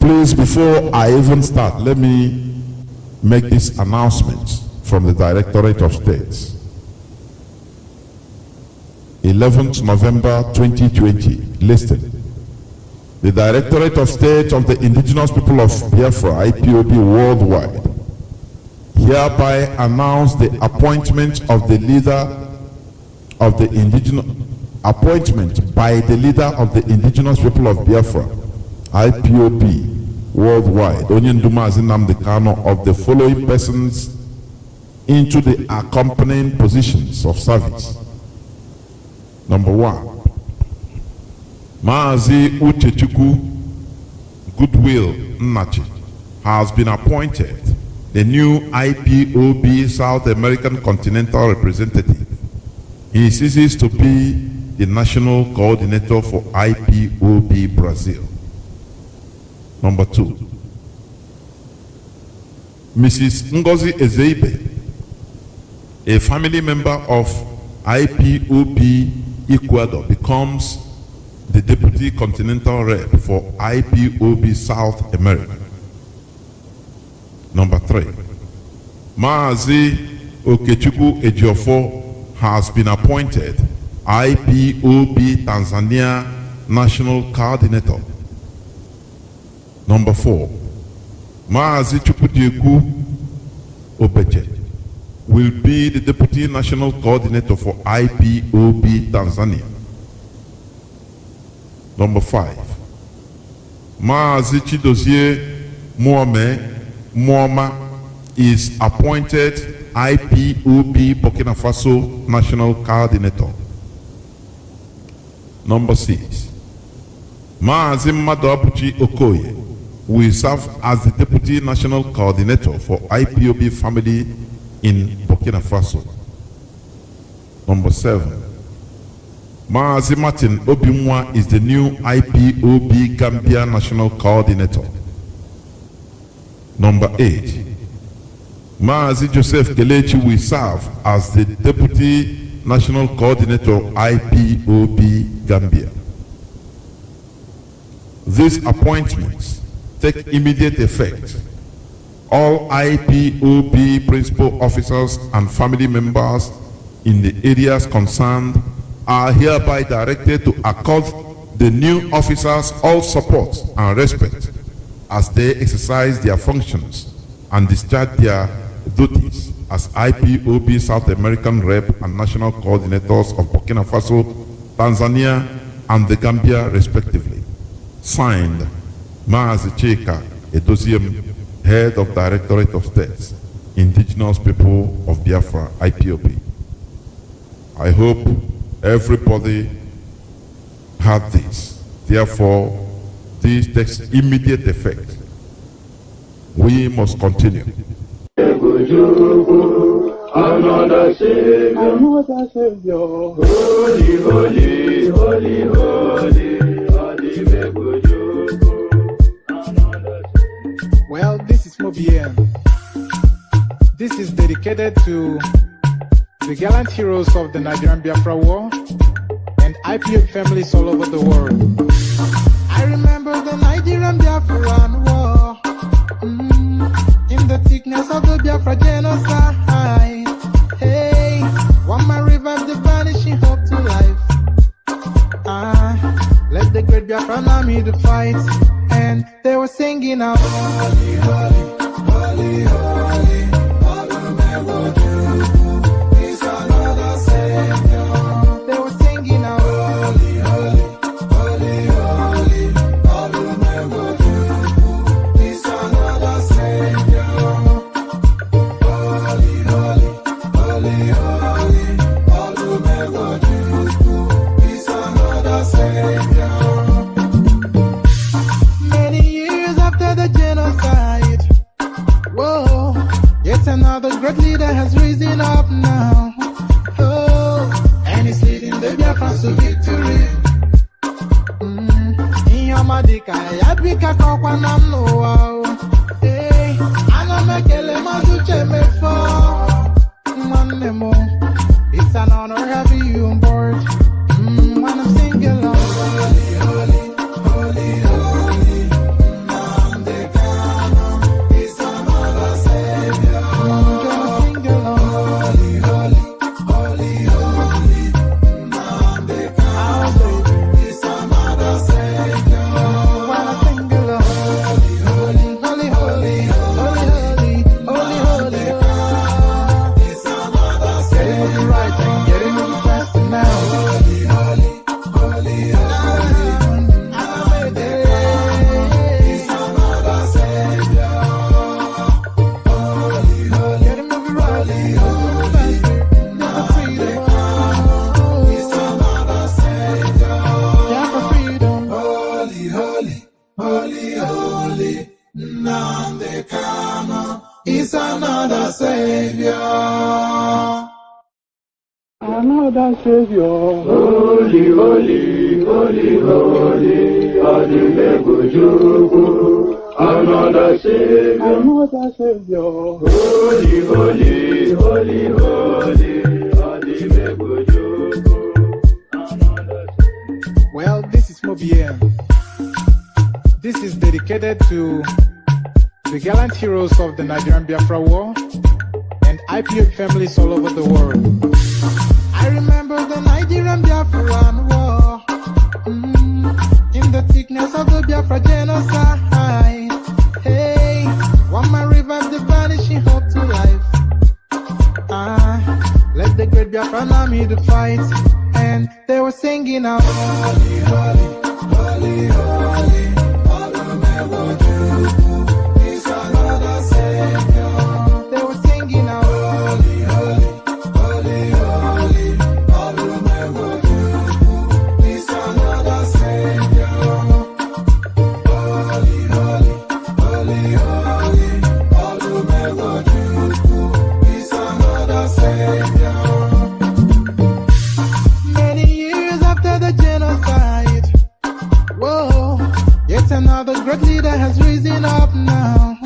Please, before I even start, let me make this announcement from the Directorate of States. 11th November 2020, listed. The Directorate of State of the Indigenous People of Biafra, IPOB worldwide, hereby announce the appointment of the leader of the indigenous appointment by the leader of the indigenous people of Biafra, IPOB worldwide, Onyendumazin Nnamdi Kanu, of the following persons into the accompanying positions of service. Number one, Maazi Uchechukwu Goodwill Nnachi has been appointed the new IPOB South American Continental Representative. He ceases to be the national coordinator for IPOB Brazil. Number two, Mrs. Ngozi Ezeibe, a family member of IPOB Ecuador, becomes the deputy continental rep for IPOB South America. Number three, Maazi Okechukwu Ejiofor has been appointed IPOB Tanzania National Coordinator. Number four, Maazi Chukwudieku Obeche will be the Deputy National Coordinator for IPOB Tanzania. Number five, Maazi Chidozie Muame Muama is appointed IPOB Burkina Faso National Coordinator. Number six, Maazi Madabuchi Okoye will serve as the Deputy National Coordinator for IPOB Family in Burkina Faso. Number seven, Maazi Martin Obimwa is the new IPOB Gambia National Coordinator. Number eight, Maazi Joseph Kelechi will serve as the Deputy National Coordinator of IPOB Gambia. These appointments take immediate effect. All IPOB principal officers and family members in the areas concerned are hereby directed to accord the new officers all support and respect as they exercise their functions and discharge their duties as IPOB South American rep and national coordinators of Burkina Faso, Tanzania, and the Gambia, respectively. Signed, Maazi Chika Edoziem, Head of Directorate of States, Indigenous People of Biafra, IPOB. I hope everybody had this. Therefore, this takes immediate effect. We must continue. Another Savior, Another Savior. holy, holy, holy, holy, holy, Megujuku. Dedicated to the gallant heroes of the Nigerian Biafra War and IPO families all over the world. I remember the Nigerian Biafran War. Mm, in the thickness of the Biafra genocide. Hey, one man revived the vanishing hope to life. Ah, let the great Biafran army to fight. And they were singing out. Holy, holy, whoa, yet another great leader has risen up now. Oh, and he's leading the Biafrans to victory. Mm, ihe ọma dịka ya bika kọkwa na m n'ụwa Another Savior. Holy, holy, holy, holy, Adimegujukwu, another Savior. Another Savior. Holy, holy, holy, holy, Adimegujukwu, another Savior. Well, this is Mobien. This is dedicated to the gallant heroes of the Nigerian Biafra War and IPO families all over the world. The Biafran War mm, in the thickness of the Biafra genocide. Hey, one man revived the vanishing hope to life. Ah, let the great Biafran army to fight, and they were singing out. Yet another great leader has risen up now.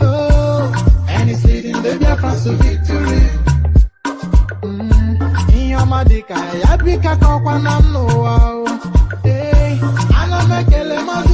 Oh, and he's leading the Biafrans to victory. Mm, ihe ọma dịka ya bika kọkwa na m n'ụwa ana m ekele maazị